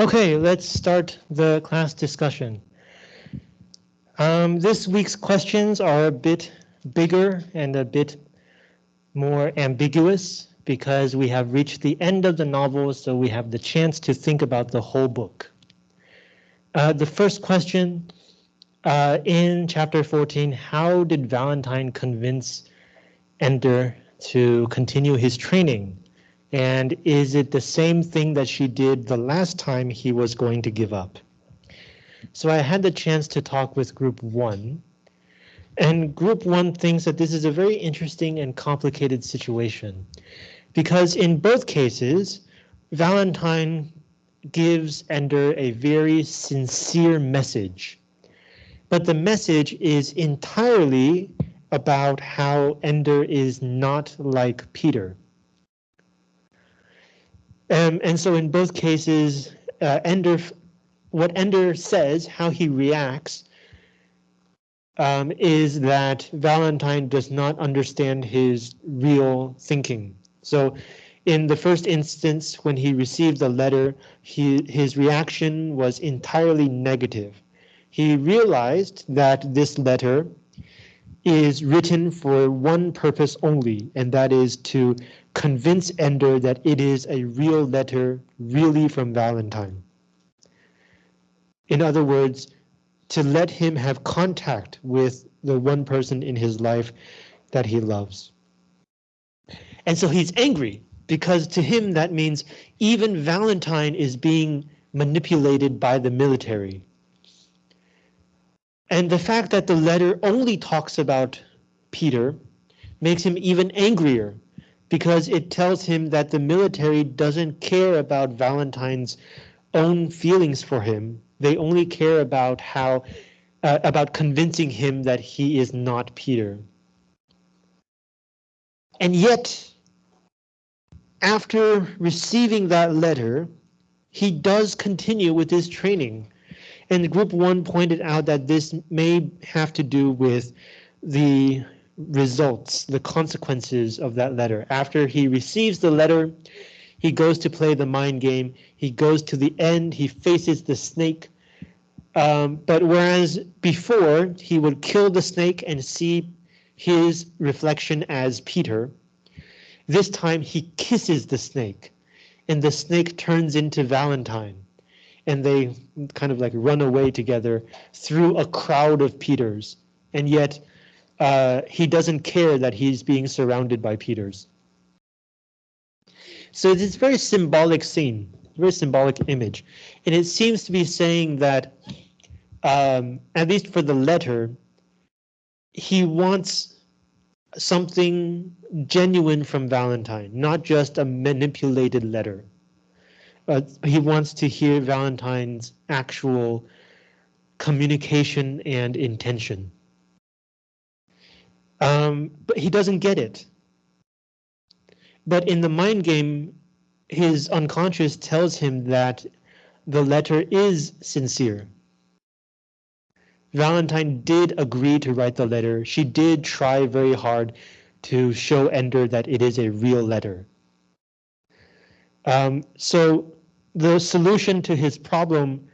Okay, let's start the class discussion. Um, this week's questions are a bit bigger and a bit more ambiguous because we have reached the end of the novel, so we have the chance to think about the whole book. Uh, the first question uh, in chapter 14, how did Valentine convince Ender to continue his training? And is it the same thing that she did the last time he was going to give up? So I had the chance to talk with group one. And group one thinks that this is a very interesting and complicated situation. Because in both cases, Valentine gives Ender a very sincere message. But the message is entirely about how Ender is not like Peter. Um, and so in both cases, uh, Ender, what Ender says, how he reacts, um, is that Valentine does not understand his real thinking. So in the first instance, when he received the letter, he, his reaction was entirely negative. He realized that this letter is written for one purpose only, and that is to convince Ender that it is a real letter really from Valentine. In other words, to let him have contact with the one person in his life that he loves. And so he's angry because to him that means even Valentine is being manipulated by the military. And the fact that the letter only talks about Peter makes him even angrier because it tells him that the military doesn't care about Valentine's own feelings for him. They only care about how uh, about convincing him that he is not Peter. And yet, after receiving that letter, he does continue with his training. And group one pointed out that this may have to do with the results, the consequences of that letter. After he receives the letter, he goes to play the mind game. He goes to the end, he faces the snake. Um, but whereas before he would kill the snake and see his reflection as Peter, this time he kisses the snake and the snake turns into Valentine and they kind of like run away together through a crowd of Peters. And yet uh, he doesn't care that he's being surrounded by Peters. So a very symbolic scene, very symbolic image. And it seems to be saying that, um, at least for the letter, he wants something genuine from Valentine, not just a manipulated letter. Uh, he wants to hear Valentine's actual communication and intention. Um, but he doesn't get it. But in the mind game, his unconscious tells him that the letter is sincere. Valentine did agree to write the letter. She did try very hard to show Ender that it is a real letter. Um, so the solution to his problem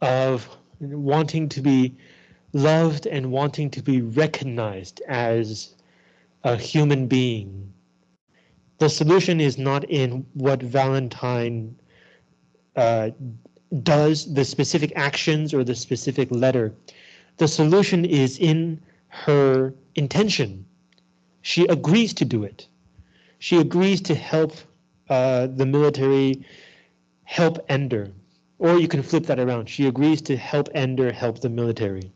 of wanting to be loved and wanting to be recognized as a human being. The solution is not in what Valentine uh, does, the specific actions or the specific letter. The solution is in her intention. She agrees to do it. She agrees to help uh, the military help Ender. Or you can flip that around. She agrees to help Ender help the military.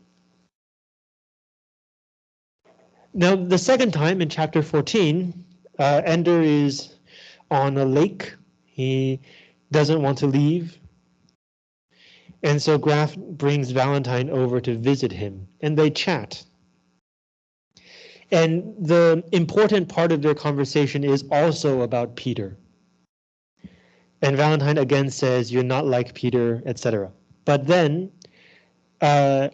Now, the second time in chapter 14, uh, Ender is on a lake. He doesn't want to leave. And so Graf brings Valentine over to visit him and they chat. And the important part of their conversation is also about Peter. And Valentine again says, you're not like Peter, etc. But then uh,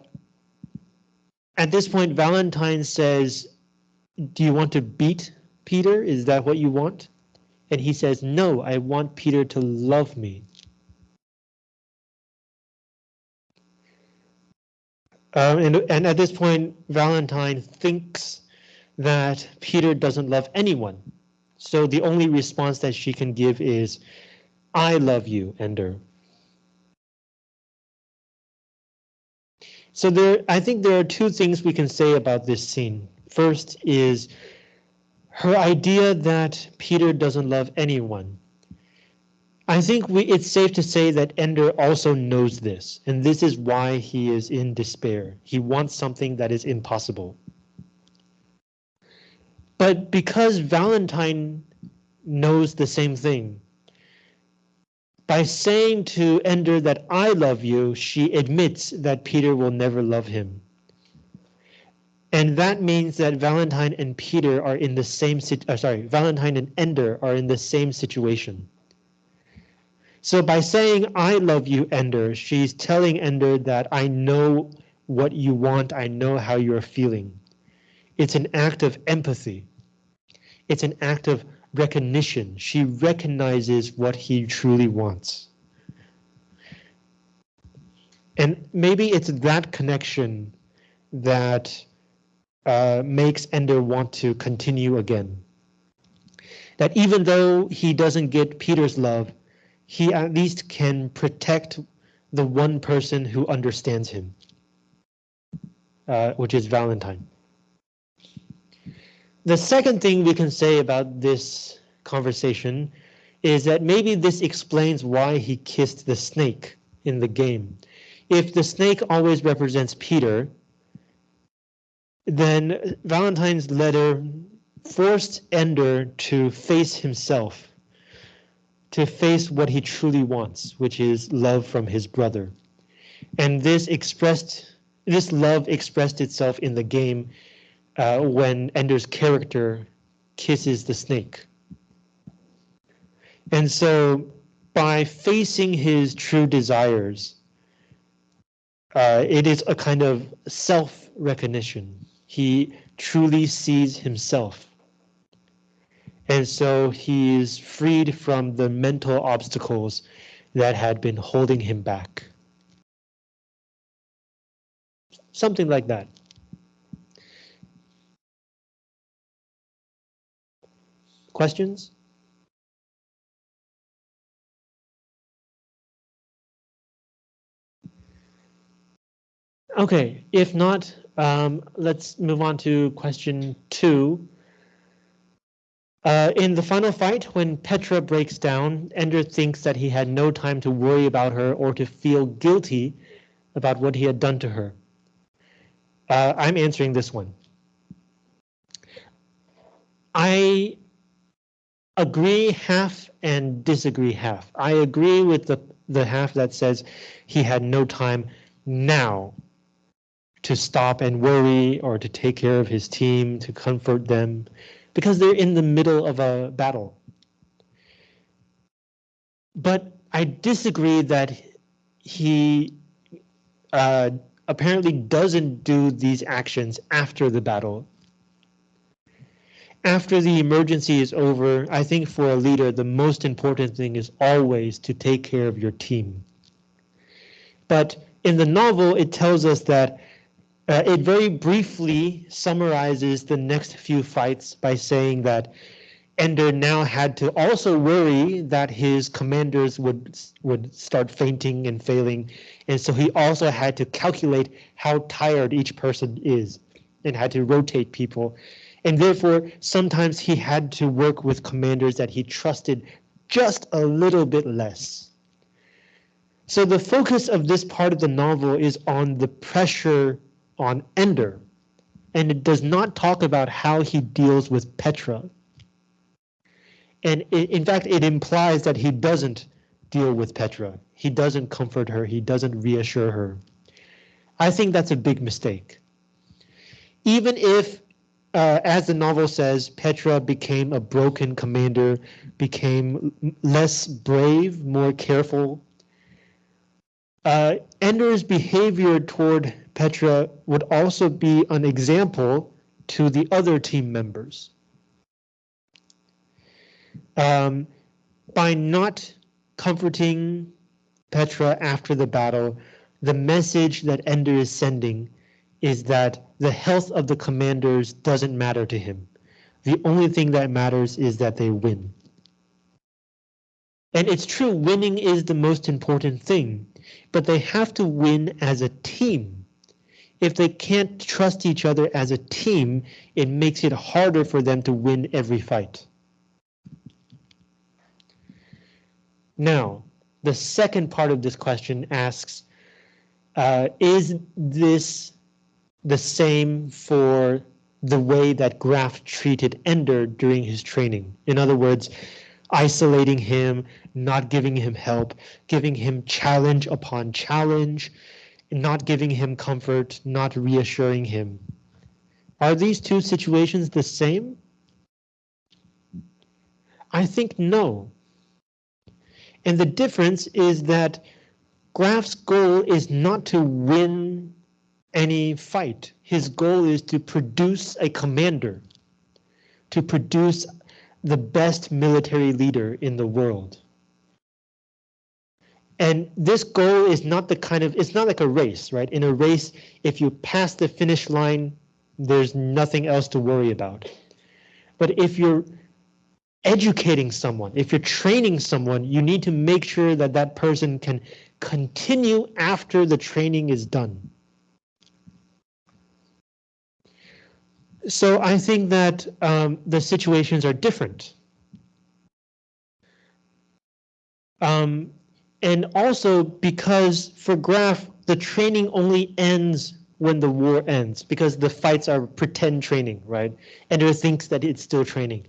at this point, Valentine says, do you want to beat Peter? Is that what you want? And he says, no, I want Peter to love me. Um, and, and at this point, Valentine thinks that Peter doesn't love anyone. So the only response that she can give is, I love you, Ender. So there, I think there are two things we can say about this scene. First is her idea that Peter doesn't love anyone. I think we, it's safe to say that Ender also knows this, and this is why he is in despair. He wants something that is impossible. But because Valentine knows the same thing, by saying to Ender that I love you, she admits that Peter will never love him. And that means that Valentine and Peter are in the same uh, sorry, Valentine and Ender are in the same situation. So by saying I love you, Ender, she's telling Ender that I know what you want, I know how you're feeling. It's an act of empathy. It's an act of recognition. She recognizes what he truly wants. And maybe it's that connection that uh, makes Ender want to continue again. That even though he doesn't get Peter's love, he at least can protect the one person who understands him, uh, which is Valentine. The second thing we can say about this conversation is that maybe this explains why he kissed the snake in the game. If the snake always represents Peter, then Valentine's letter forced Ender to face himself, to face what he truly wants, which is love from his brother. And this expressed, this love expressed itself in the game uh, when Ender's character kisses the snake. And so by facing his true desires, uh, it is a kind of self-recognition. He truly sees himself. And so he is freed from the mental obstacles that had been holding him back. Something like that. Questions? Okay, if not, um, let's move on to question two. Uh, in the final fight, when Petra breaks down, Ender thinks that he had no time to worry about her or to feel guilty about what he had done to her. Uh, I'm answering this one. I agree half and disagree half. I agree with the, the half that says he had no time now to stop and worry or to take care of his team, to comfort them, because they're in the middle of a battle. But I disagree that he uh, apparently doesn't do these actions after the battle after the emergency is over, I think for a leader, the most important thing is always to take care of your team. But in the novel, it tells us that uh, it very briefly summarizes the next few fights by saying that Ender now had to also worry that his commanders would would start fainting and failing, and so he also had to calculate how tired each person is and had to rotate people and therefore sometimes he had to work with commanders that he trusted just a little bit less. So the focus of this part of the novel is on the pressure on Ender, and it does not talk about how he deals with Petra. And it, in fact, it implies that he doesn't deal with Petra. He doesn't comfort her. He doesn't reassure her. I think that's a big mistake. Even if uh, as the novel says, Petra became a broken commander, became less brave, more careful. Uh, Ender's behavior toward Petra would also be an example to the other team members. Um, by not comforting Petra after the battle, the message that Ender is sending is that the health of the commanders doesn't matter to him. The only thing that matters is that they win. And it's true, winning is the most important thing, but they have to win as a team. If they can't trust each other as a team, it makes it harder for them to win every fight. Now, the second part of this question asks, uh, is this the same for the way that Graf treated Ender during his training? In other words, isolating him, not giving him help, giving him challenge upon challenge, not giving him comfort, not reassuring him. Are these two situations the same? I think no. And the difference is that Graf's goal is not to win any fight. His goal is to produce a commander, to produce the best military leader in the world. And this goal is not the kind of, it's not like a race, right? In a race, if you pass the finish line, there's nothing else to worry about. But if you're educating someone, if you're training someone, you need to make sure that that person can continue after the training is done. So I think that um, the situations are different. Um, and also because for Graf, the training only ends when the war ends because the fights are pretend training, right? Ender thinks that it's still training.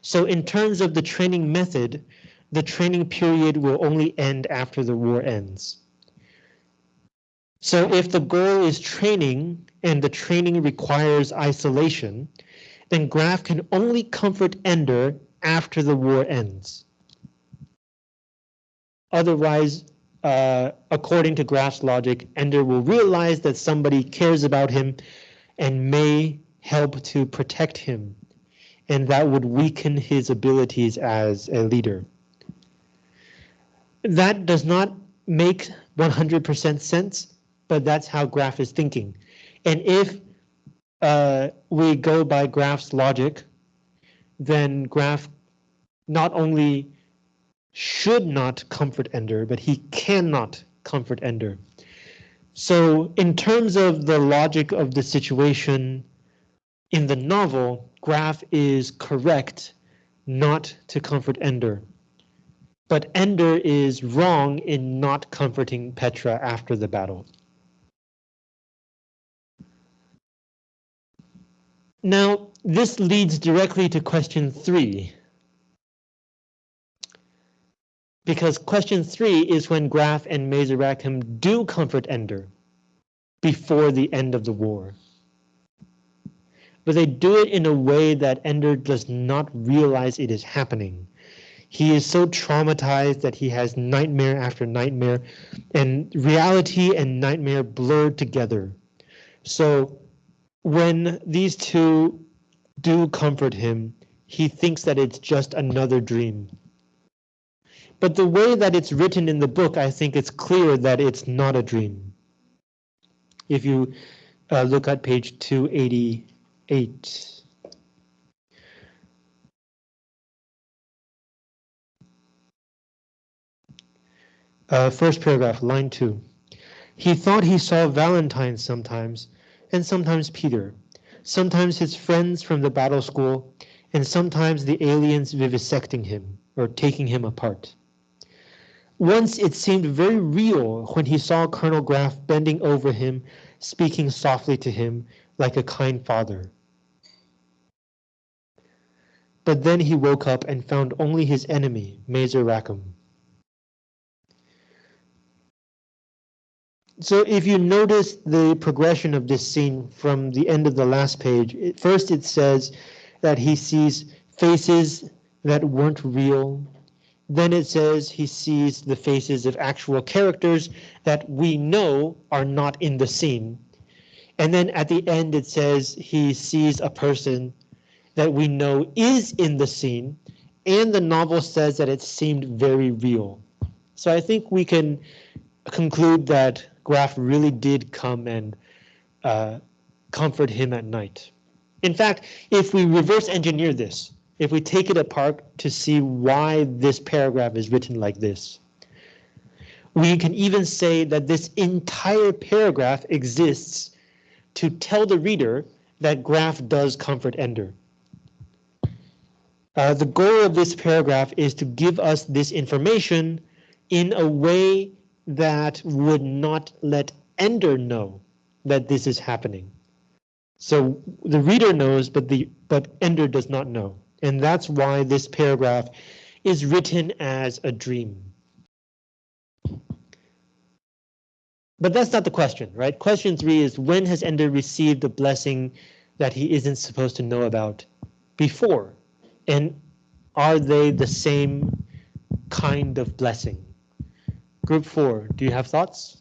So in terms of the training method, the training period will only end after the war ends. So if the goal is training and the training requires isolation, then Graf can only comfort Ender after the war ends. Otherwise, uh, according to Graf's logic, Ender will realize that somebody cares about him and may help to protect him, and that would weaken his abilities as a leader. That does not make 100% sense, but that's how Graf is thinking. And if uh, we go by Graf's logic, then Graf not only should not comfort Ender, but he cannot comfort Ender. So in terms of the logic of the situation in the novel, Graf is correct not to comfort Ender. But Ender is wrong in not comforting Petra after the battle. Now, this leads directly to question three. Because question three is when Graf and Mazer Rackham do comfort Ender before the end of the war. But they do it in a way that Ender does not realize it is happening. He is so traumatized that he has nightmare after nightmare and reality and nightmare blurred together. So when these two do comfort him, he thinks that it's just another dream. But the way that it's written in the book, I think it's clear that it's not a dream. If you uh, look at page 288. Uh, first paragraph, line two. He thought he saw Valentine sometimes, and sometimes Peter, sometimes his friends from the battle school, and sometimes the aliens vivisecting him or taking him apart. Once it seemed very real when he saw Colonel Graf bending over him, speaking softly to him like a kind father. But then he woke up and found only his enemy, Mazer Rackham. So if you notice the progression of this scene from the end of the last page, first it says that he sees faces that weren't real. Then it says he sees the faces of actual characters that we know are not in the scene. And then at the end it says he sees a person that we know is in the scene and the novel says that it seemed very real. So I think we can conclude that Graf really did come and uh, comfort him at night. In fact, if we reverse engineer this, if we take it apart to see why this paragraph is written like this, we can even say that this entire paragraph exists to tell the reader that Graf does comfort Ender. Uh, the goal of this paragraph is to give us this information in a way that would not let Ender know that this is happening. So the reader knows, but the but Ender does not know. And that's why this paragraph is written as a dream. But that's not the question, right? Question three is when has Ender received a blessing that he isn't supposed to know about before? And are they the same kind of blessing? Group four, do you have thoughts?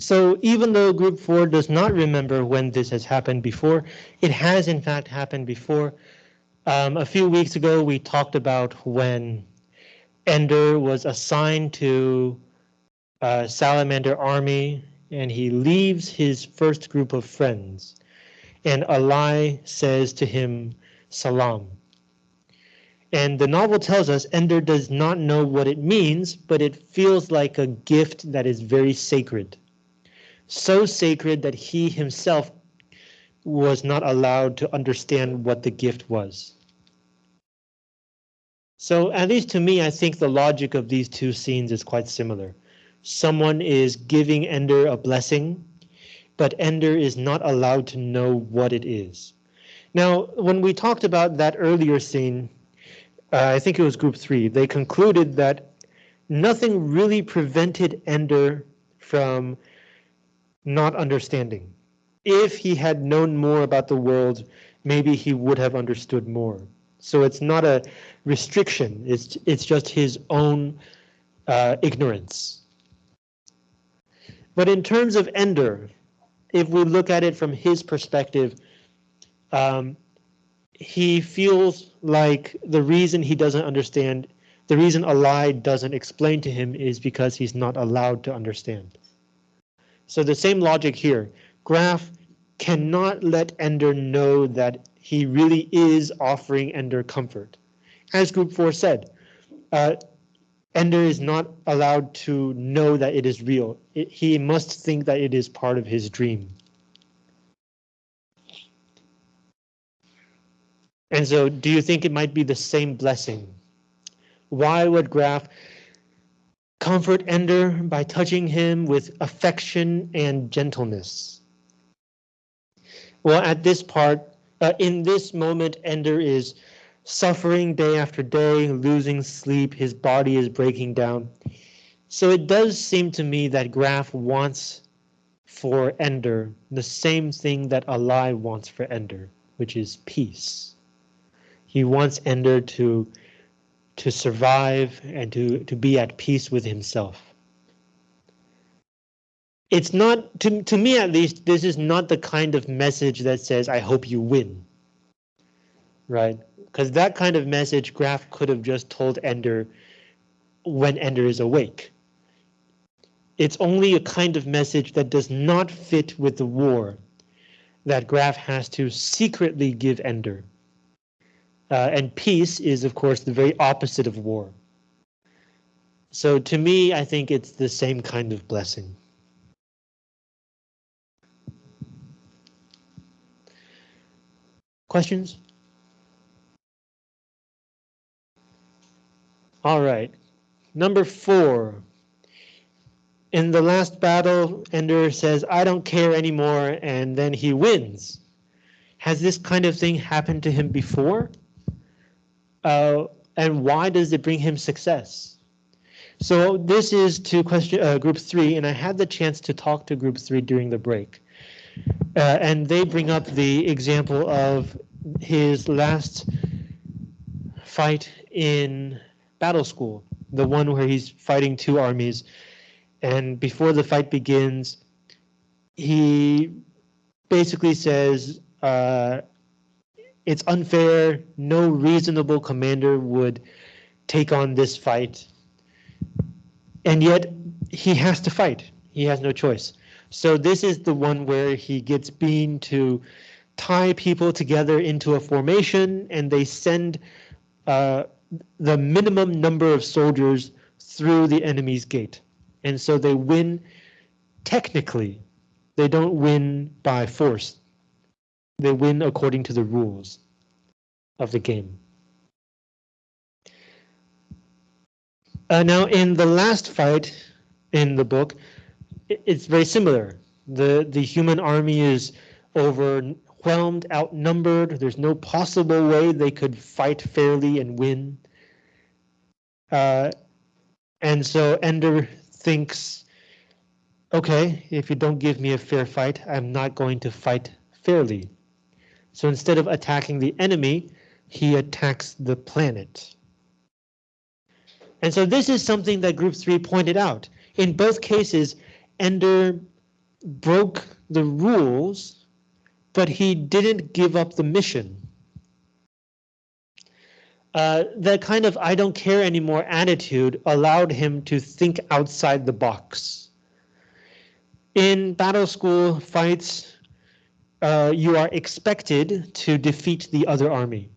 So even though group four does not remember when this has happened before, it has in fact happened before. Um, a few weeks ago, we talked about when Ender was assigned to uh, Salamander Army and he leaves his first group of friends. And Alai says to him, Salam. And the novel tells us Ender does not know what it means, but it feels like a gift that is very sacred so sacred that he himself was not allowed to understand what the gift was. So at least to me, I think the logic of these two scenes is quite similar. Someone is giving Ender a blessing, but Ender is not allowed to know what it is. Now, when we talked about that earlier scene, uh, I think it was group three, they concluded that nothing really prevented Ender from not understanding. If he had known more about the world, maybe he would have understood more. So it's not a restriction, it's, it's just his own uh, ignorance. But in terms of Ender, if we look at it from his perspective, um, he feels like the reason he doesn't understand, the reason Alai doesn't explain to him is because he's not allowed to understand. So the same logic here. Graf cannot let Ender know that he really is offering Ender comfort. As group four said, uh, Ender is not allowed to know that it is real. It, he must think that it is part of his dream. And so do you think it might be the same blessing? Why would Graf Comfort Ender by touching him with affection and gentleness. Well, at this part, uh, in this moment, Ender is suffering day after day, losing sleep, his body is breaking down. So it does seem to me that Graf wants for Ender the same thing that Alai wants for Ender, which is peace. He wants Ender to to survive and to, to be at peace with himself. It's not, to, to me at least, this is not the kind of message that says, I hope you win. Right? Because that kind of message Graf could have just told Ender when Ender is awake. It's only a kind of message that does not fit with the war that Graf has to secretly give Ender. Uh, and peace is, of course, the very opposite of war. So to me, I think it's the same kind of blessing. Questions? All right, number four. In the last battle, Ender says, I don't care anymore, and then he wins. Has this kind of thing happened to him before? Uh, and why does it bring him success? So this is to question uh, group three, and I had the chance to talk to group three during the break. Uh, and they bring up the example of his last fight in battle school, the one where he's fighting two armies. And before the fight begins, he basically says, uh, it's unfair. No reasonable commander would take on this fight. And yet he has to fight. He has no choice. So this is the one where he gets Bean to tie people together into a formation and they send uh, the minimum number of soldiers through the enemy's gate. And so they win technically. They don't win by force. They win according to the rules of the game. Uh, now, in the last fight in the book, it's very similar. The, the human army is overwhelmed, outnumbered. There's no possible way they could fight fairly and win. Uh, and so Ender thinks, okay, if you don't give me a fair fight, I'm not going to fight fairly. So instead of attacking the enemy, he attacks the planet. And so this is something that group three pointed out. In both cases, Ender broke the rules, but he didn't give up the mission. Uh, the kind of I don't care anymore attitude allowed him to think outside the box. In battle school fights, uh, you are expected to defeat the other army.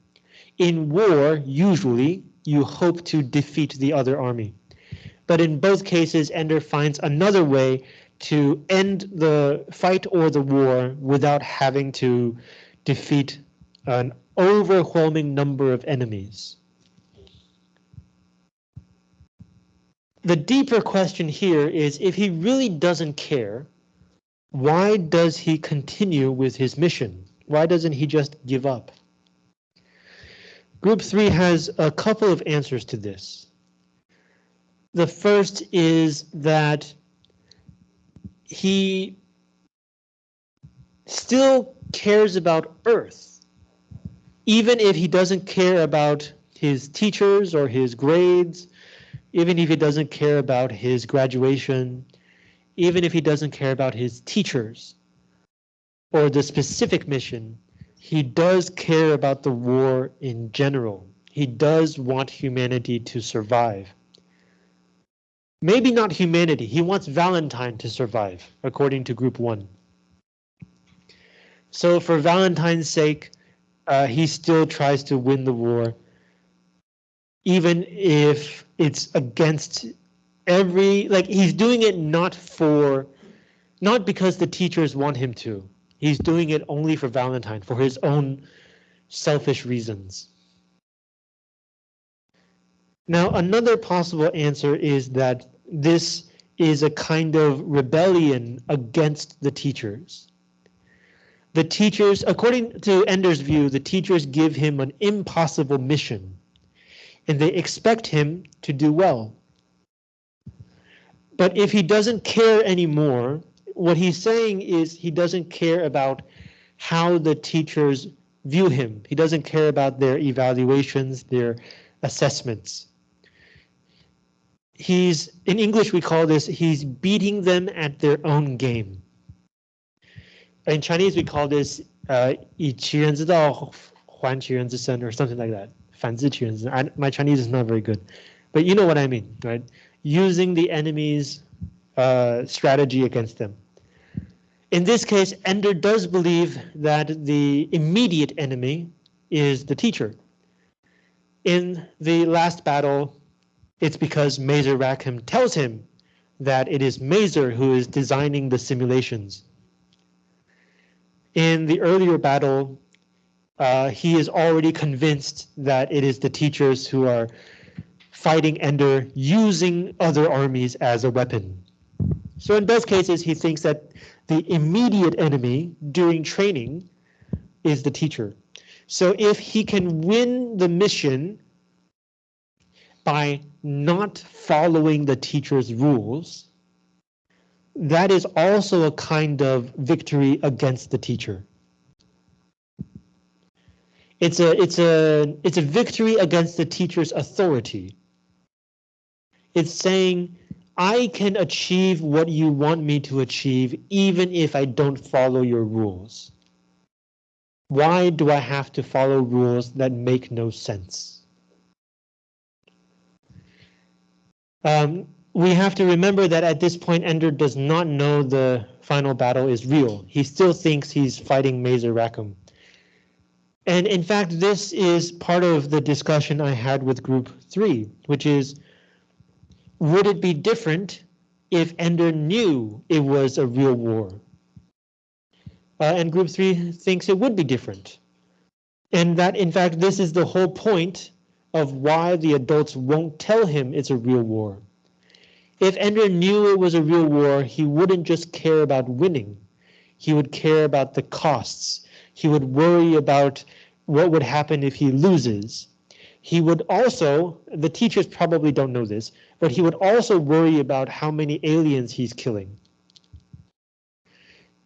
In war, usually, you hope to defeat the other army. But in both cases, Ender finds another way to end the fight or the war without having to defeat an overwhelming number of enemies. The deeper question here is if he really doesn't care, why does he continue with his mission? Why doesn't he just give up? Group three has a couple of answers to this. The first is that he still cares about Earth, even if he doesn't care about his teachers or his grades, even if he doesn't care about his graduation, even if he doesn't care about his teachers or the specific mission, he does care about the war in general. He does want humanity to survive. Maybe not humanity, he wants Valentine to survive, according to group one. So for Valentine's sake, uh, he still tries to win the war, even if it's against every like he's doing it not for not because the teachers want him to. He's doing it only for Valentine for his own selfish reasons. Now, another possible answer is that this is a kind of rebellion against the teachers. The teachers, according to Ender's view, the teachers give him an impossible mission and they expect him to do well. But if he doesn't care anymore, what he's saying is he doesn't care about how the teachers view him. He doesn't care about their evaluations, their assessments. He's, in English we call this, he's beating them at their own game. In Chinese we call this uh, 以其人之道还其人之身 or something like that. 反之其人之身. My Chinese is not very good, but you know what I mean, right? Using the enemy's uh, strategy against them. In this case, Ender does believe that the immediate enemy is the teacher. In the last battle, it's because Mazer Rackham tells him that it is Mazer who is designing the simulations. In the earlier battle, uh, he is already convinced that it is the teachers who are fighting Ender using other armies as a weapon. So in both cases, he thinks that the immediate enemy during training is the teacher. So if he can win the mission by not following the teacher's rules, that is also a kind of victory against the teacher. It's a it's a it's a victory against the teacher's authority. It's saying I can achieve what you want me to achieve even if I don't follow your rules. Why do I have to follow rules that make no sense? Um, we have to remember that at this point, Ender does not know the final battle is real. He still thinks he's fighting Mazer Rackham. And in fact, this is part of the discussion I had with group three, which is, would it be different if Ender knew it was a real war? Uh, and group three thinks it would be different. And that, in fact, this is the whole point of why the adults won't tell him it's a real war. If Ender knew it was a real war, he wouldn't just care about winning. He would care about the costs. He would worry about what would happen if he loses. He would also, the teachers probably don't know this, but he would also worry about how many aliens he's killing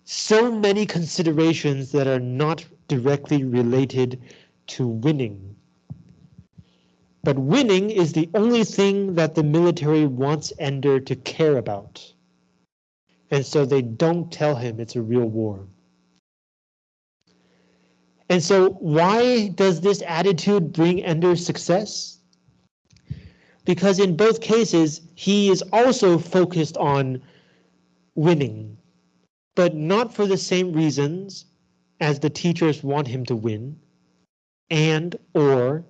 so many considerations that are not directly related to winning. But winning is the only thing that the military wants Ender to care about. And so they don't tell him it's a real war. And so why does this attitude bring Ender success? Because in both cases, he is also focused on winning but not for the same reasons as the teachers want him to win, and or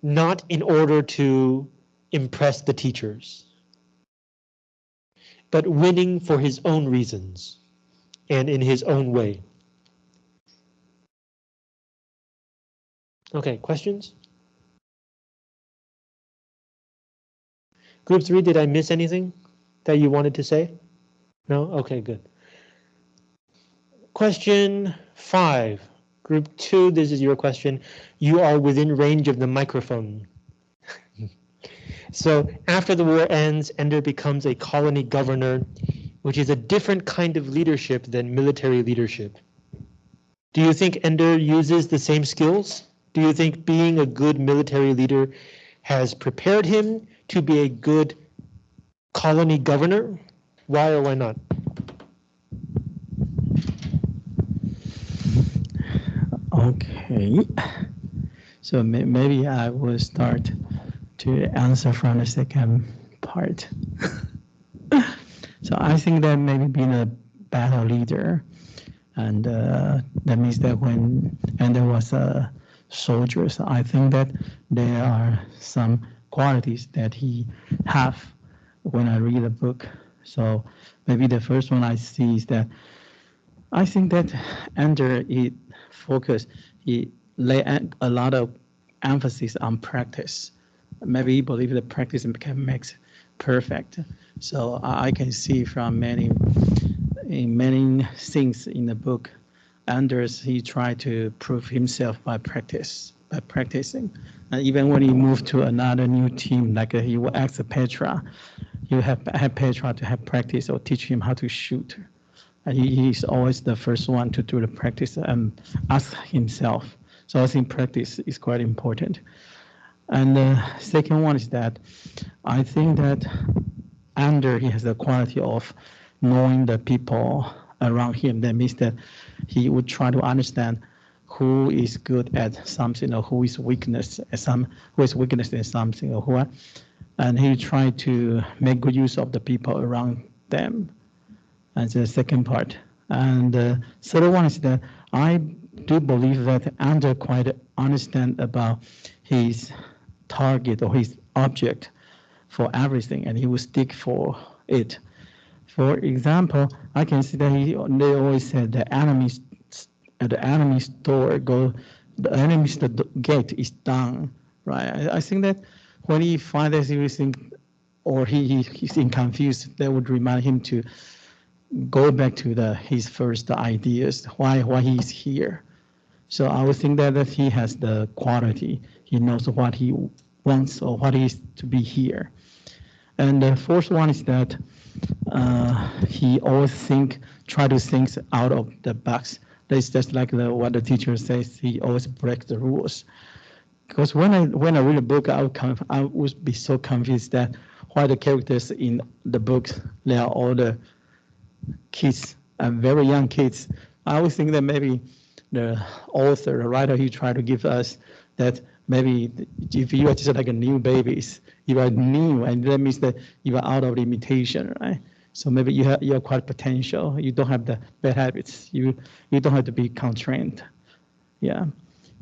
not in order to impress the teachers, but winning for his own reasons and in his own way. Okay, questions? Group three, did I miss anything that you wanted to say? No? Okay, good. Question five, group two, this is your question. You are within range of the microphone. so after the war ends, Ender becomes a colony governor, which is a different kind of leadership than military leadership. Do you think Ender uses the same skills? Do you think being a good military leader has prepared him to be a good colony governor? Why or why not? Okay, so may maybe I will start to answer from the second part. so I think that maybe being a battle leader, and uh, that means that when Ender was a soldier, so I think that there are some qualities that he have when I read a book. So maybe the first one I see is that I think that Ender it focus, he lay a lot of emphasis on practice. Maybe he believe that practice can make perfect. So I can see from many in many things in the book, Anders he tried to prove himself by practice, by practicing. And even when he moved to another new team, like uh, he will ask Petra, you have, have Petra to have practice or teach him how to shoot he is always the first one to do the practice and ask himself. So I think practice is quite important. And the second one is that I think that Ender he has the quality of knowing the people around him. That means that he would try to understand who is good at something or who is weakness at some who is weakness in something or who and he tried to make good use of the people around them and the second part. And the third one is that I do believe that Ender quite understand about his target or his object for everything, and he will stick for it. For example, I can see that he they always said the enemy's at uh, the enemy store go the enemy's the gate is down, right? I, I think that when he finds everything, or he, he he's in confused, that would remind him to go back to the his first ideas, why why he's here. So I would think that, that he has the quality. He knows what he wants or what is to be here. And the fourth one is that uh, he always think, try to think out of the box. That's just like the, what the teacher says. He always breaks the rules. Because when I when I read a book, I would I would be so confused that why the characters in the books they are all the kids, uh, very young kids. I always think that maybe the author, the writer, he tried to give us that maybe if you are just like a new babies, you are new, and that means that you are out of limitation, right? So maybe you have you are quite potential. You don't have the bad habits. You you don't have to be constrained. Yeah.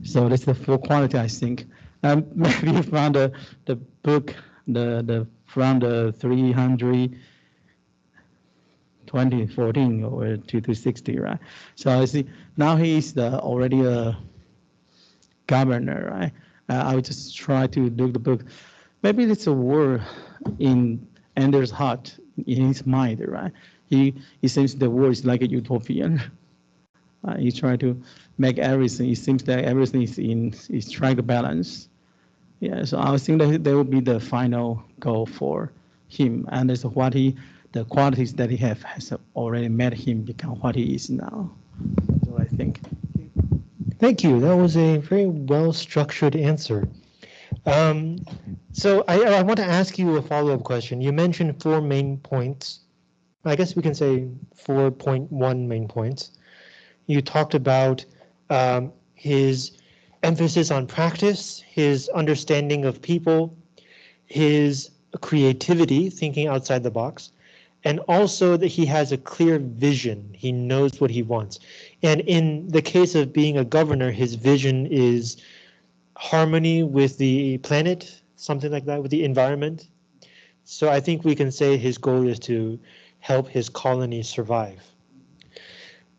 So that's the full quality, I think. Um, maybe from the the book, the the from the 300 2014 or 260, right? So I see now he's the already a governor, right? Uh, I would just try to look the book. Maybe it's a war in Ender's heart, in his mind, right? He he seems the war is like a utopian. Uh, he try to make everything. It seems that everything is in is trying to balance. Yeah, so I think that that will be the final goal for him, and it's what he the qualities that he have has already made him become what he is now. So I think. Thank you. That was a very well structured answer. Um, so I, I want to ask you a follow up question. You mentioned four main points. I guess we can say 4.1 main points. You talked about um, his emphasis on practice, his understanding of people, his creativity, thinking outside the box, and also that he has a clear vision. He knows what he wants. And in the case of being a governor, his vision is harmony with the planet, something like that, with the environment. So I think we can say his goal is to help his colony survive.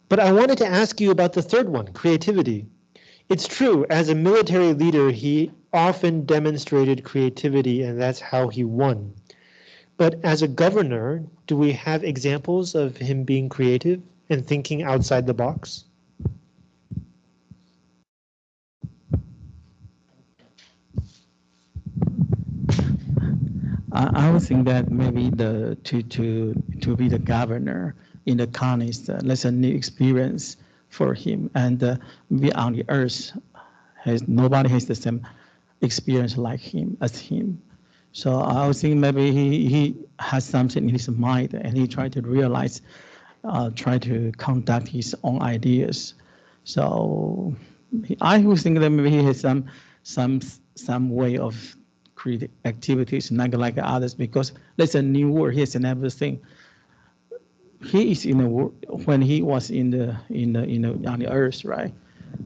But I wanted to ask you about the third one, creativity. It's true, as a military leader, he often demonstrated creativity and that's how he won. But as a governor, do we have examples of him being creative and thinking outside the box? I, would think that maybe the to to to be the governor in the counties, uh, that's a new experience for him, and uh, be on the earth has nobody has the same experience like him as him. So I would think maybe he, he has something in his mind and he tried to realize, uh, try to conduct his own ideas. So I thinking that maybe he has some some some way of creative activities, not like others, because that's a new world. He has never seen. He is in the world when he was in the in the in the on the earth, right?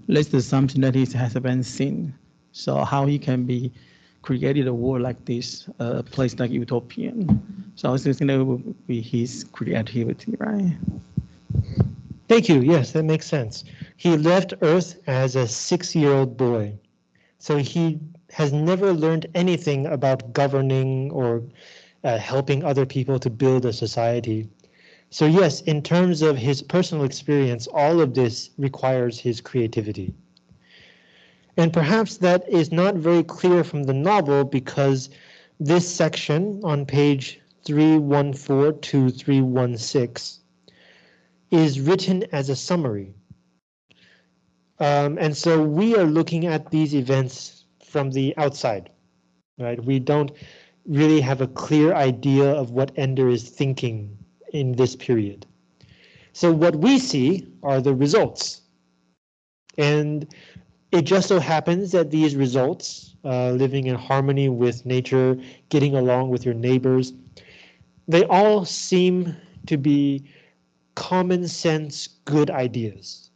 That's something that he hasn't seen. So how he can be created a world like this, a place like utopian. So I was thinking that would be his creativity, right? Thank you. Yes, that makes sense. He left Earth as a six-year-old boy. So he has never learned anything about governing or uh, helping other people to build a society. So yes, in terms of his personal experience, all of this requires his creativity. And perhaps that is not very clear from the novel because this section on page 314 to 316 is written as a summary. Um, and so we are looking at these events from the outside, right? We don't really have a clear idea of what Ender is thinking in this period. So what we see are the results. And it just so happens that these results, uh, living in harmony with nature, getting along with your neighbors, they all seem to be common sense good ideas.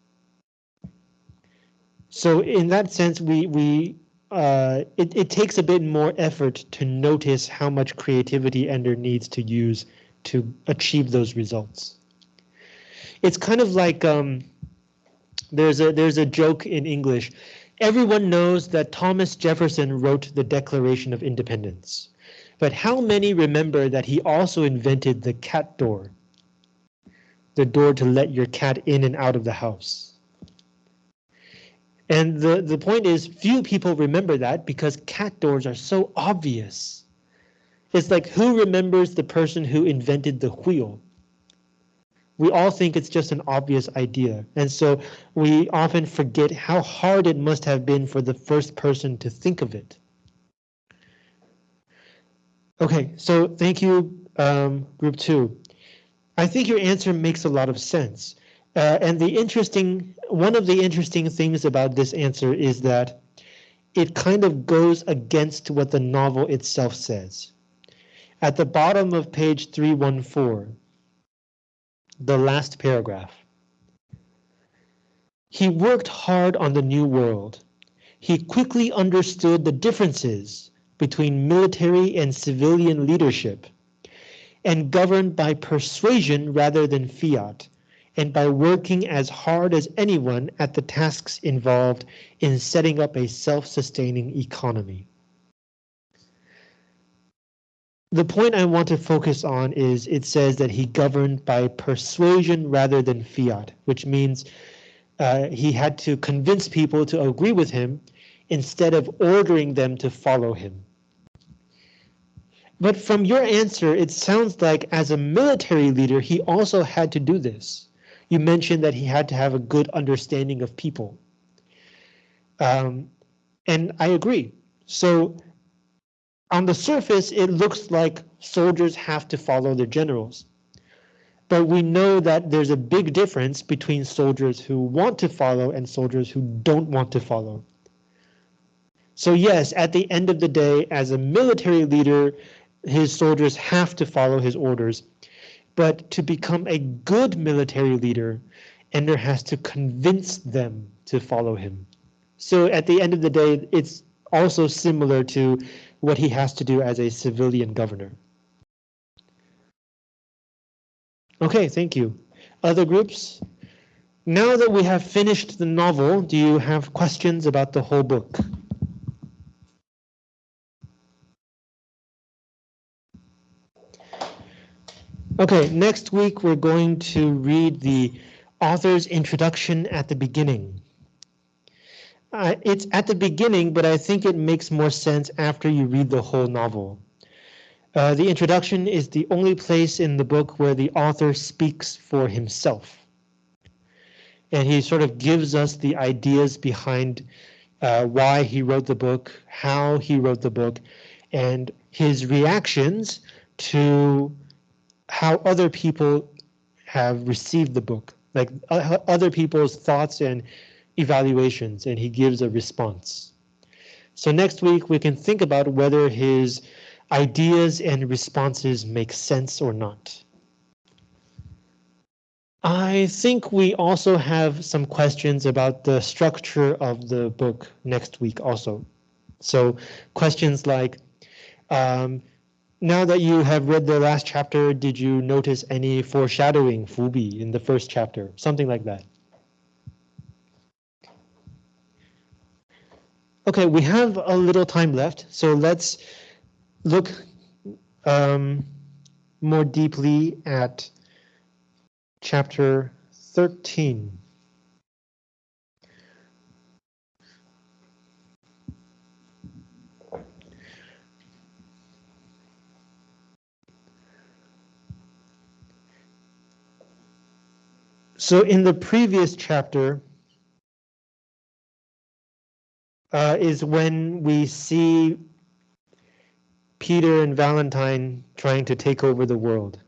So in that sense, we we uh, it, it takes a bit more effort to notice how much creativity Ender needs to use to achieve those results. It's kind of like um, there's a there's a joke in English. Everyone knows that Thomas Jefferson wrote the Declaration of Independence. But how many remember that he also invented the cat door? The door to let your cat in and out of the house. And the, the point is, few people remember that because cat doors are so obvious. It's like who remembers the person who invented the wheel? We all think it's just an obvious idea. And so we often forget how hard it must have been for the first person to think of it. Okay, so thank you, um, group two. I think your answer makes a lot of sense. Uh, and the interesting, one of the interesting things about this answer is that it kind of goes against what the novel itself says. At the bottom of page 314, the last paragraph. He worked hard on the new world. He quickly understood the differences between military and civilian leadership and governed by persuasion rather than fiat and by working as hard as anyone at the tasks involved in setting up a self-sustaining economy. The point I want to focus on is it says that he governed by persuasion rather than fiat, which means uh, he had to convince people to agree with him instead of ordering them to follow him. But from your answer, it sounds like as a military leader, he also had to do this. You mentioned that he had to have a good understanding of people. Um, and I agree. So on the surface, it looks like soldiers have to follow their generals. But we know that there's a big difference between soldiers who want to follow and soldiers who don't want to follow. So yes, at the end of the day, as a military leader, his soldiers have to follow his orders. But to become a good military leader, Ender has to convince them to follow him. So at the end of the day, it's also similar to what he has to do as a civilian governor. Okay, thank you. Other groups? Now that we have finished the novel, do you have questions about the whole book? Okay, next week we're going to read the author's introduction at the beginning. Uh, it's at the beginning, but I think it makes more sense after you read the whole novel. Uh, the introduction is the only place in the book where the author speaks for himself. And he sort of gives us the ideas behind uh, why he wrote the book, how he wrote the book, and his reactions to how other people have received the book, like uh, other people's thoughts and evaluations, and he gives a response. So next week we can think about whether his ideas and responses make sense or not. I think we also have some questions about the structure of the book next week also. So questions like, um, now that you have read the last chapter, did you notice any foreshadowing, Fubi, in the first chapter? Something like that. Okay, we have a little time left, so let's look um, more deeply at chapter 13. So in the previous chapter uh, is when we see Peter and Valentine trying to take over the world.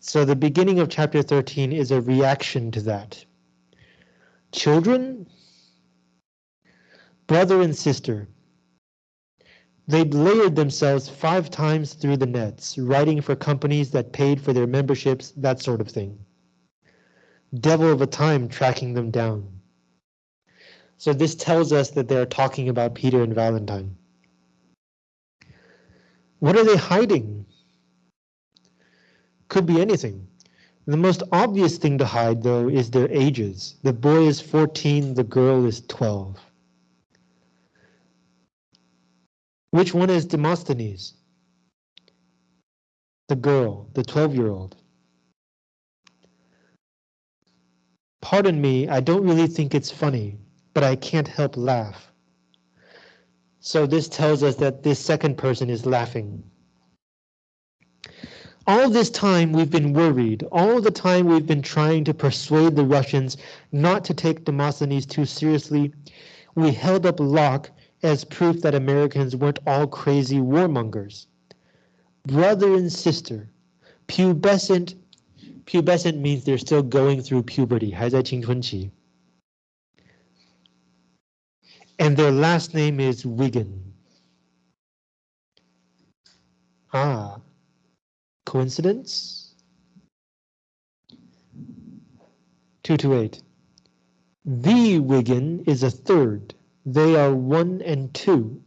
So the beginning of chapter 13 is a reaction to that. Children, brother and sister, they'd layered themselves five times through the nets, writing for companies that paid for their memberships, that sort of thing devil of a time tracking them down. So this tells us that they're talking about Peter and Valentine. What are they hiding? Could be anything. The most obvious thing to hide, though, is their ages. The boy is 14, the girl is 12. Which one is Demosthenes? The girl, the 12-year-old. Pardon me, I don't really think it's funny, but I can't help laugh. So this tells us that this second person is laughing. All this time we've been worried. All the time we've been trying to persuade the Russians not to take Demosthenes too seriously. We held up Locke as proof that Americans weren't all crazy warmongers. Brother and sister, pubescent, pubescent means they're still going through puberty, 还在青春期. And their last name is Wiggin. Ah, coincidence? 228. The Wiggin is a third. They are one and two.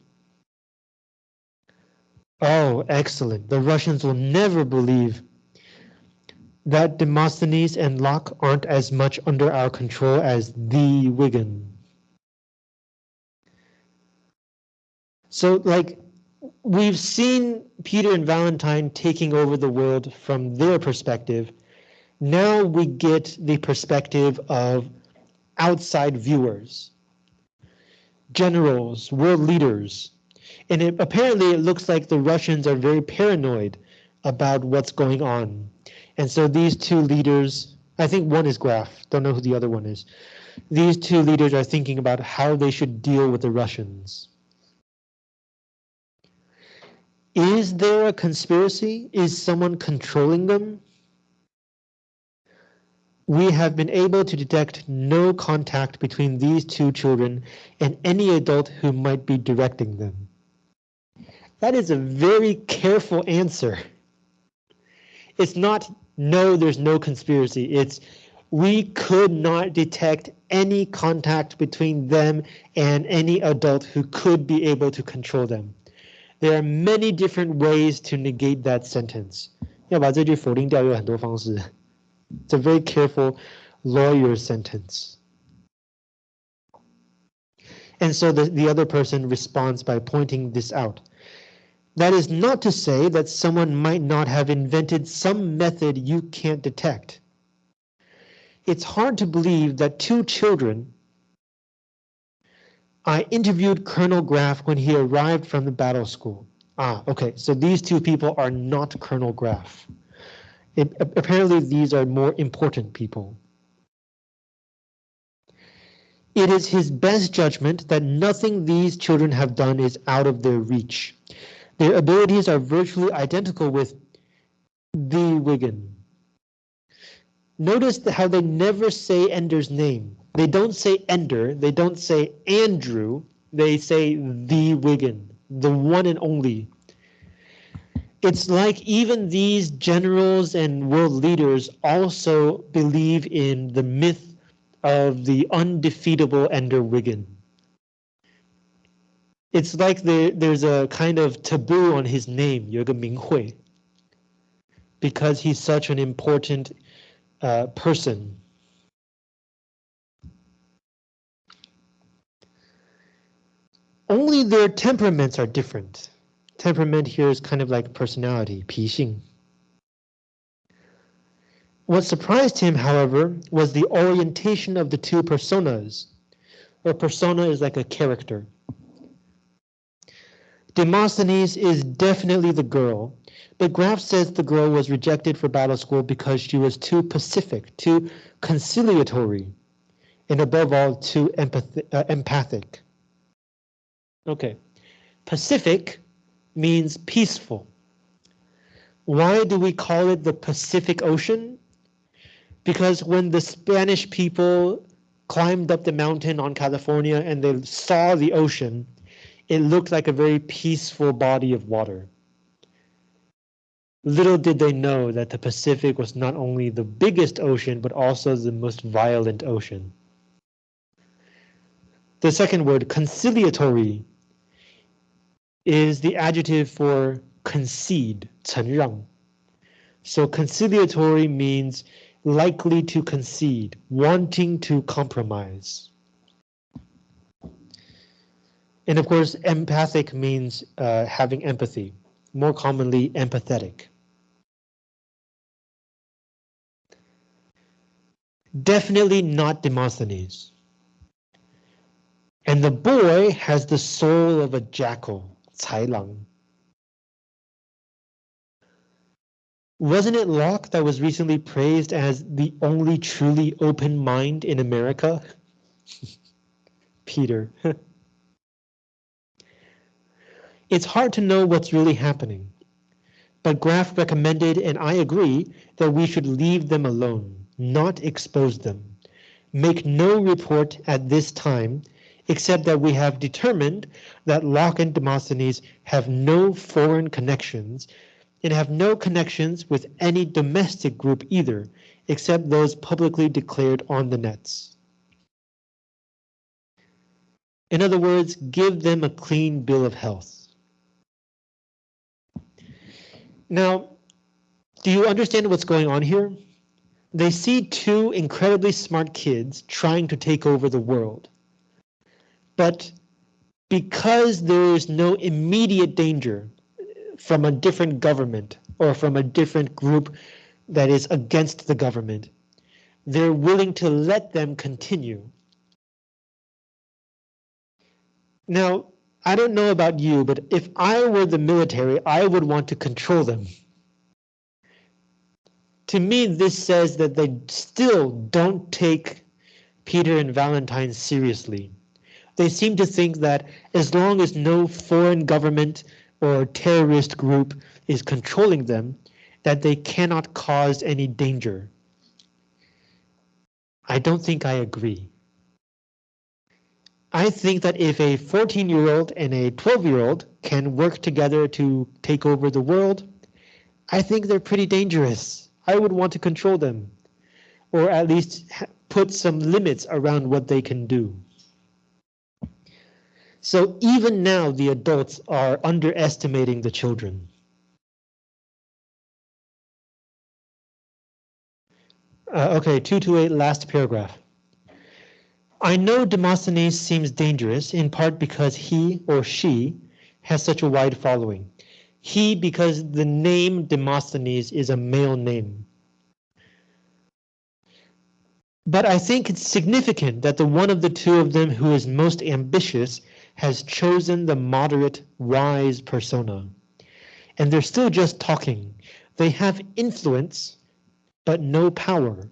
Oh, excellent. The Russians will never believe that Demosthenes and Locke aren't as much under our control as the Wiggin. So, like, we've seen Peter and Valentine taking over the world from their perspective. Now we get the perspective of outside viewers generals, world leaders. And it, apparently it looks like the Russians are very paranoid about what's going on. And so these two leaders, I think one is Graff, don't know who the other one is. These two leaders are thinking about how they should deal with the Russians. Is there a conspiracy? Is someone controlling them? we have been able to detect no contact between these two children and any adult who might be directing them. That is a very careful answer. It's not, no, there's no conspiracy. It's, we could not detect any contact between them and any adult who could be able to control them. There are many different ways to negate that sentence. 要把这句否定掉有很多方式。it's a very careful lawyer sentence. And so the, the other person responds by pointing this out. That is not to say that someone might not have invented some method you can't detect. It's hard to believe that two children I interviewed Colonel Graff when he arrived from the battle school. Ah, okay, so these two people are not Colonel Graff. It, apparently these are more important people. It is his best judgment that nothing these children have done is out of their reach. Their abilities are virtually identical with the Wiggin. Notice how they never say Ender's name. They don't say Ender. They don't say Andrew. They say the Wiggin, the one and only. It's like even these generals and world leaders also believe in the myth of the undefeatable Ender Wiggin. It's like the, there's a kind of taboo on his name, Yoga Minghui, because he's such an important uh, person Only their temperaments are different. Temperament here is kind of like personality, 脾性. What surprised him, however, was the orientation of the two personas. A persona is like a character. Demosthenes is definitely the girl, but Graff says the girl was rejected for battle school because she was too pacific, too conciliatory, and above all, too uh, empathic. Okay, Pacific means peaceful. Why do we call it the Pacific Ocean? Because when the Spanish people climbed up the mountain on California and they saw the ocean, it looked like a very peaceful body of water. Little did they know that the Pacific was not only the biggest ocean, but also the most violent ocean. The second word, conciliatory, is the adjective for concede, 承让. So conciliatory means likely to concede, wanting to compromise. And of course, empathic means uh, having empathy, more commonly empathetic. Definitely not Demosthenes. And the boy has the soul of a jackal, 豺狼. Wasn't it Locke that was recently praised as the only truly open mind in America? Peter. it's hard to know what's really happening, but Graff recommended, and I agree, that we should leave them alone, not expose them. Make no report at this time, except that we have determined that Locke and Demosthenes have no foreign connections and have no connections with any domestic group either, except those publicly declared on the nets. In other words, give them a clean bill of health. Now, do you understand what's going on here? They see two incredibly smart kids trying to take over the world. But because there is no immediate danger from a different government or from a different group that is against the government. They're willing to let them continue. Now, I don't know about you, but if I were the military, I would want to control them. To me, this says that they still don't take Peter and Valentine seriously. They seem to think that as long as no foreign government or terrorist group is controlling them, that they cannot cause any danger. I don't think I agree. I think that if a 14 year old and a 12 year old can work together to take over the world, I think they're pretty dangerous. I would want to control them, or at least put some limits around what they can do. So even now, the adults are underestimating the children. Uh, okay, 228, last paragraph. I know Demosthenes seems dangerous in part because he or she has such a wide following. He because the name Demosthenes is a male name. But I think it's significant that the one of the two of them who is most ambitious has chosen the moderate, wise persona. And they're still just talking. They have influence, but no power.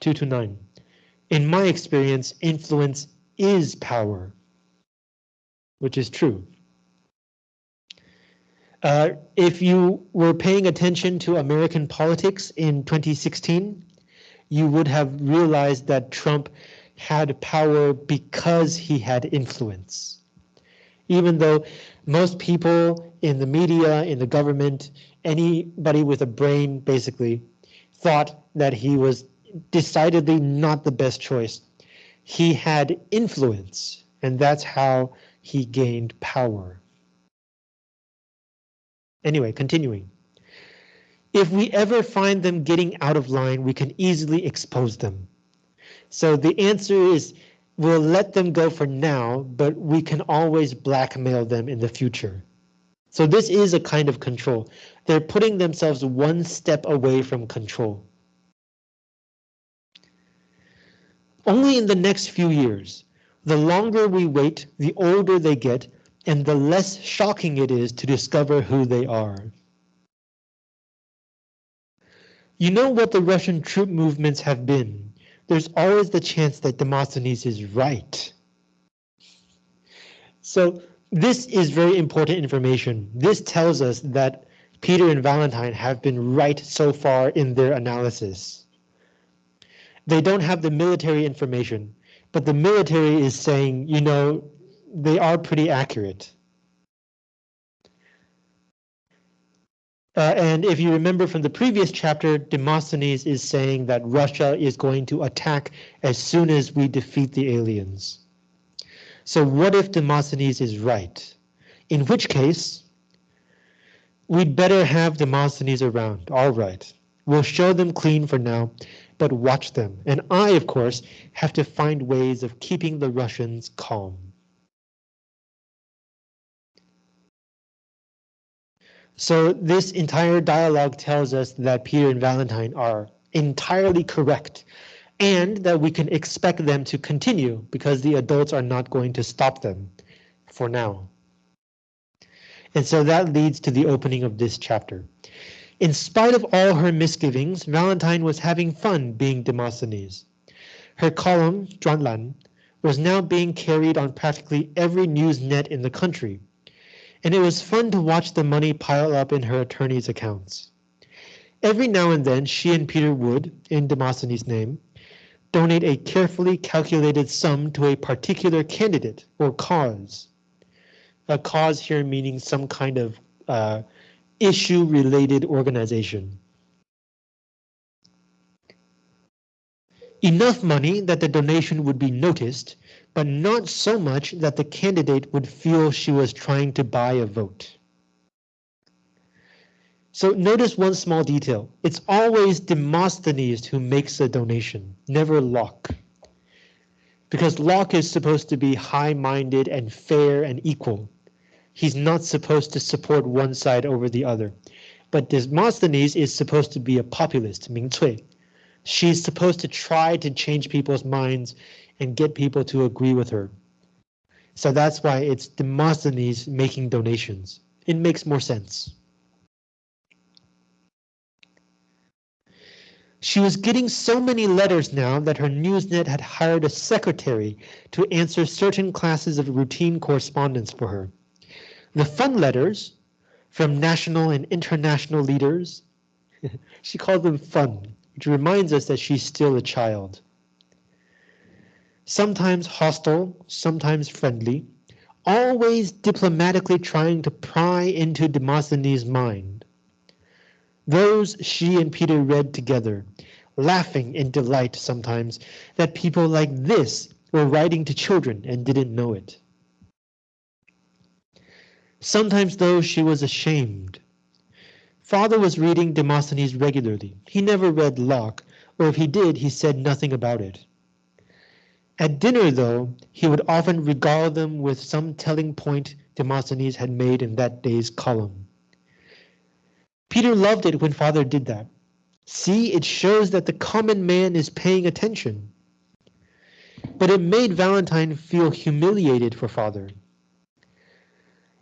2 to 9. In my experience, influence is power, which is true. Uh, if you were paying attention to American politics in 2016, you would have realized that Trump had power because he had influence. Even though most people in the media, in the government, anybody with a brain basically thought that he was decidedly not the best choice. He had influence, and that's how he gained power. Anyway, continuing. If we ever find them getting out of line, we can easily expose them. So the answer is we'll let them go for now, but we can always blackmail them in the future. So this is a kind of control. They're putting themselves one step away from control. Only in the next few years, the longer we wait, the older they get, and the less shocking it is to discover who they are. You know what the Russian troop movements have been there's always the chance that Demosthenes is right. So this is very important information. This tells us that Peter and Valentine have been right so far in their analysis. They don't have the military information, but the military is saying, you know, they are pretty accurate. Uh, and if you remember from the previous chapter, Demosthenes is saying that Russia is going to attack as soon as we defeat the aliens. So what if Demosthenes is right? In which case, we'd better have Demosthenes around. All right. We'll show them clean for now, but watch them. And I, of course, have to find ways of keeping the Russians calm. So this entire dialogue tells us that Peter and Valentine are entirely correct and that we can expect them to continue because the adults are not going to stop them for now. And so that leads to the opening of this chapter. In spite of all her misgivings, Valentine was having fun being Demosthenes. Her column, Zhuanlan, was now being carried on practically every news net in the country, and it was fun to watch the money pile up in her attorney's accounts. Every now and then, she and Peter would, in Demosthenes' name, donate a carefully calculated sum to a particular candidate or cause. A cause here meaning some kind of uh, issue-related organization. Enough money that the donation would be noticed, but not so much that the candidate would feel she was trying to buy a vote. So notice one small detail. It's always Demosthenes who makes a donation, never Locke. Because Locke is supposed to be high-minded and fair and equal. He's not supposed to support one side over the other. But Demosthenes is supposed to be a populist, Ming Cui. She's supposed to try to change people's minds and get people to agree with her. So that's why it's Demosthenes making donations. It makes more sense. She was getting so many letters now that her Newsnet had hired a secretary to answer certain classes of routine correspondence for her. The fun letters from national and international leaders, she called them fun, which reminds us that she's still a child. Sometimes hostile, sometimes friendly, always diplomatically trying to pry into Demosthenes' mind. Those she and Peter read together, laughing in delight sometimes that people like this were writing to children and didn't know it. Sometimes, though, she was ashamed. Father was reading Demosthenes regularly. He never read Locke, or if he did, he said nothing about it. At dinner, though, he would often regale them with some telling point Demosthenes had made in that day's column. Peter loved it when Father did that. See, it shows that the common man is paying attention. But it made Valentine feel humiliated for Father.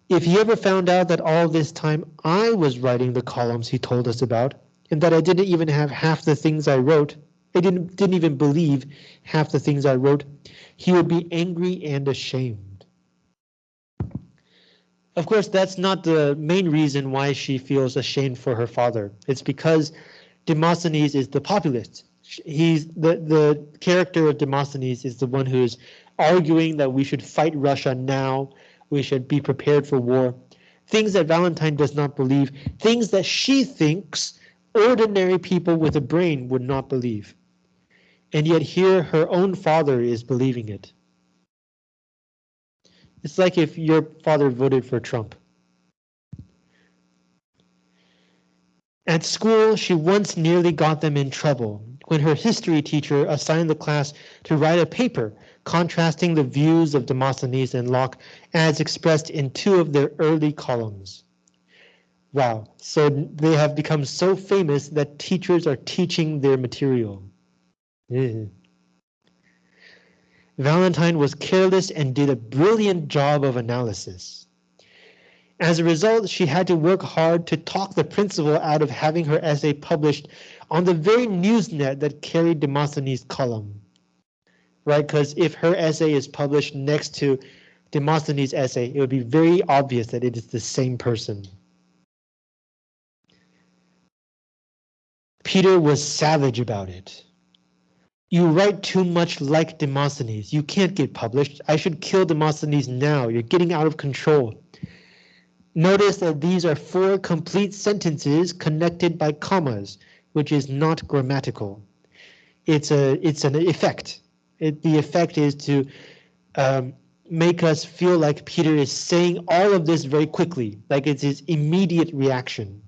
If he ever found out that all this time I was writing the columns he told us about, and that I didn't even have half the things I wrote, I didn't, didn't even believe half the things I wrote, he would be angry and ashamed. Of course, that's not the main reason why she feels ashamed for her father. It's because Demosthenes is the populist. He's the, the character of Demosthenes is the one who's arguing that we should fight Russia now. We should be prepared for war. Things that Valentine does not believe, things that she thinks ordinary people with a brain would not believe. And yet here her own father is believing it. It's like if your father voted for Trump. At school, she once nearly got them in trouble when her history teacher assigned the class to write a paper contrasting the views of Demosthenes and Locke as expressed in two of their early columns. Wow, so they have become so famous that teachers are teaching their material. Mm-hmm. Valentine was careless and did a brilliant job of analysis. As a result, she had to work hard to talk the principal out of having her essay published on the very newsnet that carried Demosthenes' column. Right, because if her essay is published next to Demosthenes' essay, it would be very obvious that it is the same person. Peter was savage about it. You write too much like Demosthenes. You can't get published. I should kill Demosthenes now. You're getting out of control. Notice that these are four complete sentences connected by commas, which is not grammatical. It's a it's an effect. It, the effect is to um, make us feel like Peter is saying all of this very quickly, like it's his immediate reaction.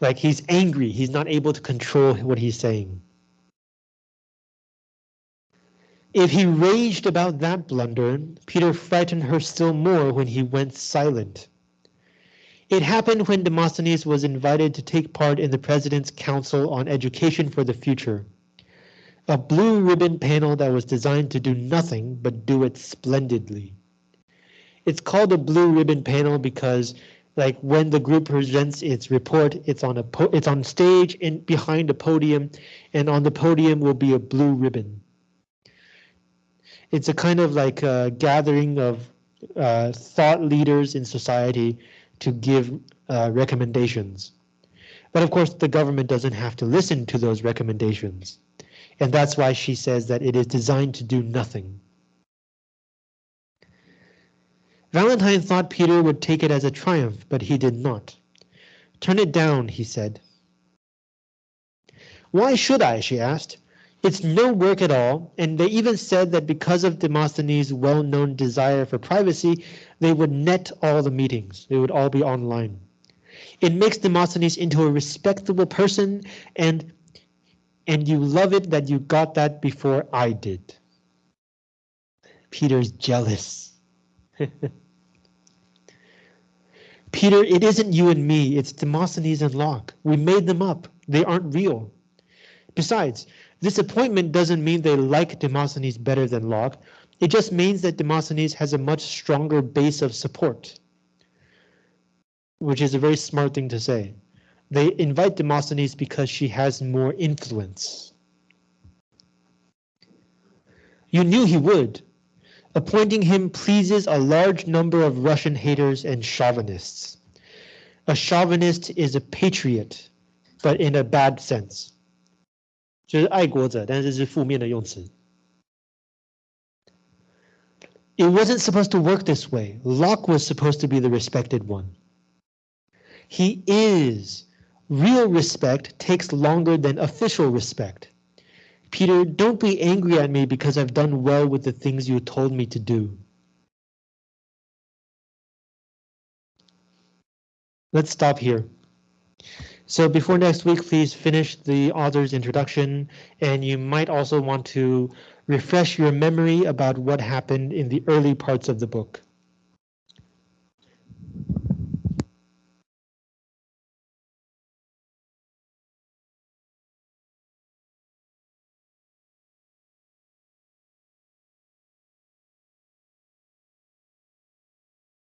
Like he's angry, he's not able to control what he's saying. If he raged about that blunder, Peter frightened her still more when he went silent. It happened when Demosthenes was invited to take part in the President's Council on Education for the Future. A blue ribbon panel that was designed to do nothing but do it splendidly. It's called a blue ribbon panel because like when the group presents its report, it's on a it's on stage in behind a podium, and on the podium will be a blue ribbon. It's a kind of like a gathering of uh, thought leaders in society to give uh, recommendations. But of course, the government doesn't have to listen to those recommendations. And that's why she says that it is designed to do nothing. Valentine thought Peter would take it as a triumph, but he did not. Turn it down, he said. Why should I, she asked. It's no work at all, and they even said that because of Demosthenes' well-known desire for privacy, they would net all the meetings. They would all be online. It makes Demosthenes into a respectable person, and and you love it that you got that before I did. Peter's jealous. Peter, it isn't you and me, it's Demosthenes and Locke. We made them up. They aren't real. Besides, this appointment doesn't mean they like Demosthenes better than Locke. It just means that Demosthenes has a much stronger base of support, which is a very smart thing to say. They invite Demosthenes because she has more influence. You knew he would. Appointing him pleases a large number of Russian haters and chauvinists. A chauvinist is a patriot, but in a bad sense. 就是爱国者，但是是负面的用词。It wasn't supposed to work this way. Locke was supposed to be the respected one. He is. Real respect takes longer than official respect. Peter, don't be angry at me because I've done well with the things you told me to do. Let's stop here. So before next week, please finish the author's introduction, and you might also want to refresh your memory about what happened in the early parts of the book.